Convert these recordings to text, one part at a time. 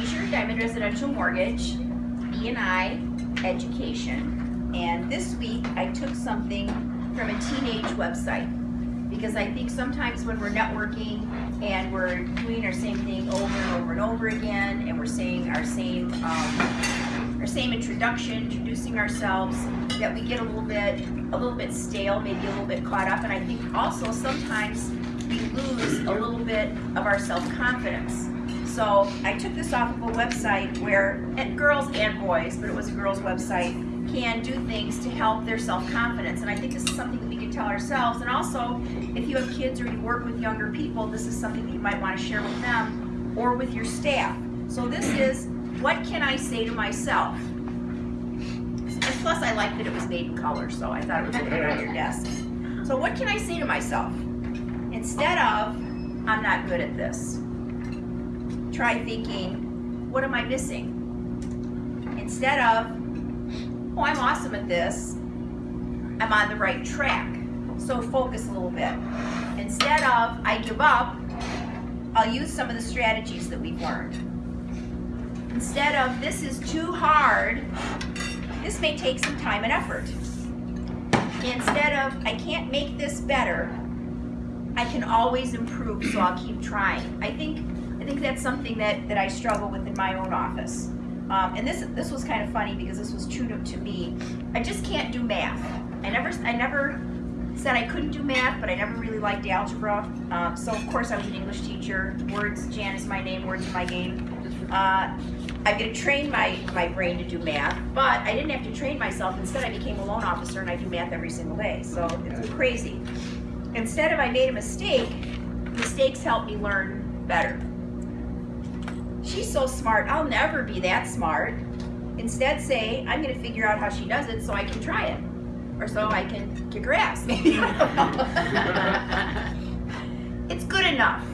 Diamond Residential Mortgage, E&I Education. And this week, I took something from a teenage website. Because I think sometimes when we're networking and we're doing our same thing over and over and over again, and we're saying our same, um, our same introduction, introducing ourselves, that we get a little bit, a little bit stale, maybe a little bit caught up. And I think also sometimes we lose a little bit of our self-confidence. So I took this off of a website where and girls and boys, but it was a girls' website, can do things to help their self-confidence. And I think this is something that we can tell ourselves. And also, if you have kids or you work with younger people, this is something that you might want to share with them or with your staff. So this is, what can I say to myself? And plus, I like that it was made in color, so I thought it was good on your desk. So what can I say to myself? Instead of, I'm not good at this try thinking, what am I missing? Instead of, oh, I'm awesome at this, I'm on the right track. So focus a little bit. Instead of, I give up, I'll use some of the strategies that we've learned. Instead of, this is too hard, this may take some time and effort. Instead of, I can't make this better, I can always improve, so I'll keep trying. I think think that's something that, that I struggle with in my own office. Um, and this this was kind of funny because this was true to, me. I just can't do math. I never I never said I couldn't do math, but I never really liked algebra. Um, so of course I was an English teacher. Words, Jan is my name. Words are my game. Uh, I'm going to train my, my brain to do math, but I didn't have to train myself. Instead, I became a loan officer and I do math every single day. So it's crazy. Instead of I made a mistake, mistakes help me learn better she's so smart, I'll never be that smart. Instead say, I'm gonna figure out how she does it so I can try it. Or so I can kick her ass, it's good enough.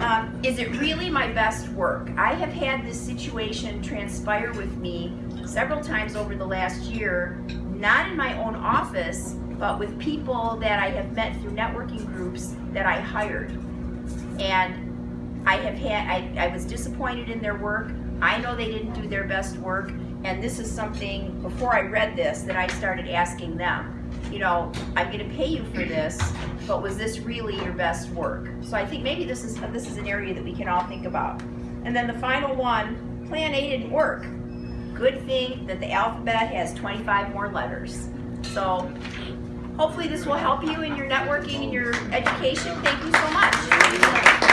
Um, is it really my best work? I have had this situation transpire with me several times over the last year, not in my own office, but with people that I have met through networking groups that I hired. And I have had, I, I was disappointed in their work. I know they didn't do their best work. And this is something, before I read this, that I started asking them. You know, I'm gonna pay you for this, but was this really your best work? So I think maybe this is, this is an area that we can all think about. And then the final one, plan A didn't work. Good thing that the alphabet has 25 more letters. So hopefully this will help you in your networking and your education. Thank you so much.